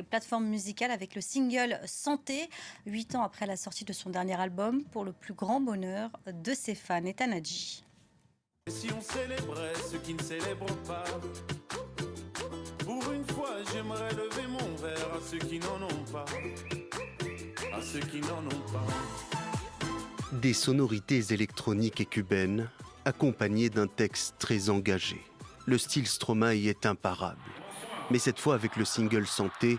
les plateformes musicales avec le single Santé, huit ans après la sortie de son dernier album, pour le plus grand bonheur de ses fans. Et Tanadji. Si on célébrait ceux qui ne célèbrent pas, pour une fois j'aimerais lever mon verre à ceux qui n'en ont pas, à ceux qui n'en ont pas. Des sonorités électroniques et cubaines, accompagnées d'un texte très engagé. Le style Stromae est imparable. Mais cette fois, avec le single Santé,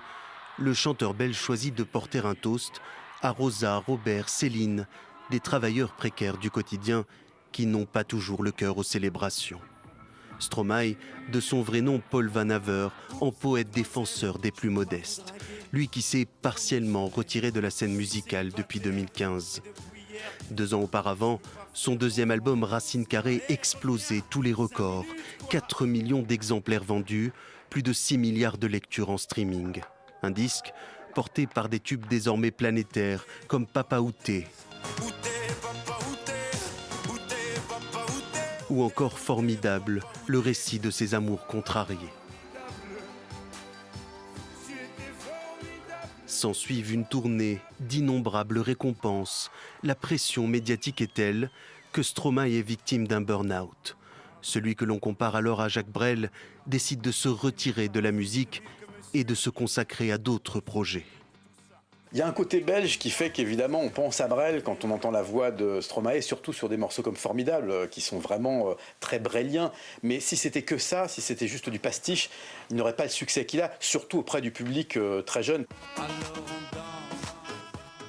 le chanteur belge choisit de porter un toast à Rosa, Robert, Céline, des travailleurs précaires du quotidien qui n'ont pas toujours le cœur aux célébrations. Stromae, de son vrai nom Paul Van Haver, en poète défenseur des plus modestes, lui qui s'est partiellement retiré de la scène musicale depuis 2015. Deux ans auparavant, son deuxième album Racine Carrée explosait tous les records, 4 millions d'exemplaires vendus, plus de 6 milliards de lectures en streaming. Un disque porté par des tubes désormais planétaires comme Papa Outé, ou encore formidable, le récit de ses amours contrariés. S'ensuivent une tournée d'innombrables récompenses. La pression médiatique est telle que Stromae est victime d'un burn-out. Celui que l'on compare alors à Jacques Brel décide de se retirer de la musique et de se consacrer à d'autres projets. Il y a un côté belge qui fait qu'évidemment on pense à Brel quand on entend la voix de Stromae, surtout sur des morceaux comme Formidable, euh, qui sont vraiment euh, très breliens. Mais si c'était que ça, si c'était juste du pastiche, il n'aurait pas le succès qu'il a, surtout auprès du public euh, très jeune.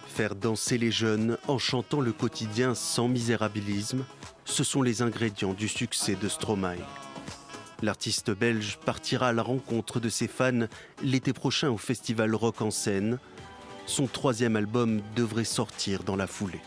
Faire danser les jeunes en chantant le quotidien sans misérabilisme, ce sont les ingrédients du succès de Stromae. L'artiste belge partira à la rencontre de ses fans l'été prochain au festival Rock en scène son troisième album devrait sortir dans la foulée.